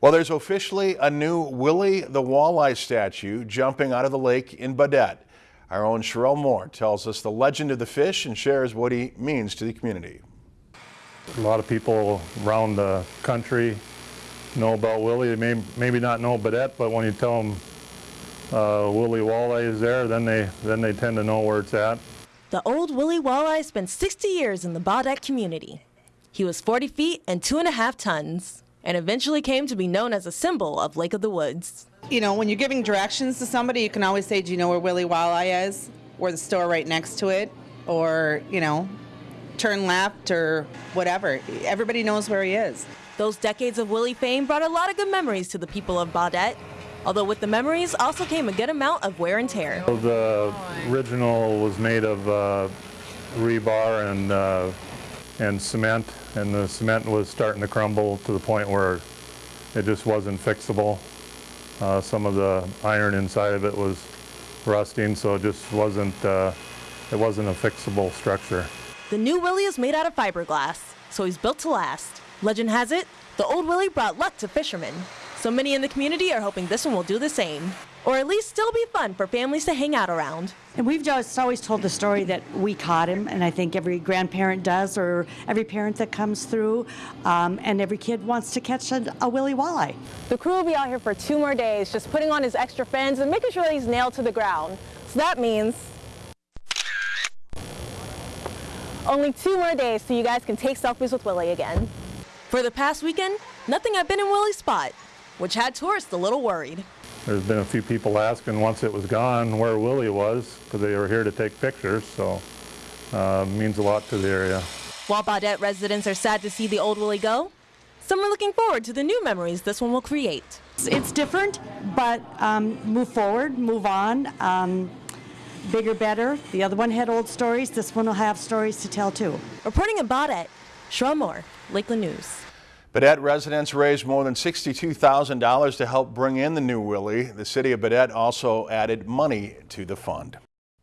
Well, there's officially a new Willie the Walleye statue jumping out of the lake in Baudette. Our own Sherelle Moore tells us the legend of the fish and shares what he means to the community. A lot of people around the country know about Willie. They may maybe not know Baudette, but when you tell them uh, Willie Walleye is there, then they then they tend to know where it's at. The old Willie Walleye spent 60 years in the Baudette community. He was 40 feet and two and a half tons, and eventually came to be known as a symbol of Lake of the Woods. You know, when you're giving directions to somebody, you can always say, Do you know where Willie Walleye is? Or the store right next to it? Or, you know, turn left or whatever. Everybody knows where he is. Those decades of Willie fame brought a lot of good memories to the people of Baudette. Although with the memories also came a good amount of wear and tear. The original was made of uh, rebar and uh, and cement, and the cement was starting to crumble to the point where it just wasn't fixable. Uh, some of the iron inside of it was rusting, so it just wasn't uh, it wasn't a fixable structure. The new Willie is made out of fiberglass, so he's built to last. Legend has it, the old Willie brought luck to fishermen. So many in the community are hoping this one will do the same. Or at least still be fun for families to hang out around. And we've just always told the story that we caught him, and I think every grandparent does, or every parent that comes through, um, and every kid wants to catch a, a Willie Walleye. The crew will be out here for two more days, just putting on his extra fins and making sure that he's nailed to the ground. So that means only two more days so you guys can take selfies with Willie again. For the past weekend, nothing had been in Willie's spot, which had tourists a little worried. There's been a few people asking once it was gone where Willie was because they were here to take pictures, so uh, means a lot to the area. While Baudette residents are sad to see the old Willie go, some are looking forward to the new memories this one will create. It's different, but um, move forward, move on. Um, bigger, better. The other one had old stories. This one will have stories to tell too. Reporting in Baudette, Sherelle Moore, Lakeland News. Baudette residents raised more than $62,000 to help bring in the new Willie. The city of Baudette also added money to the fund.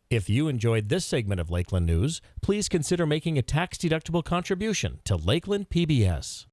If you enjoyed this segment of Lakeland News, please consider making a tax-deductible contribution to Lakeland PBS.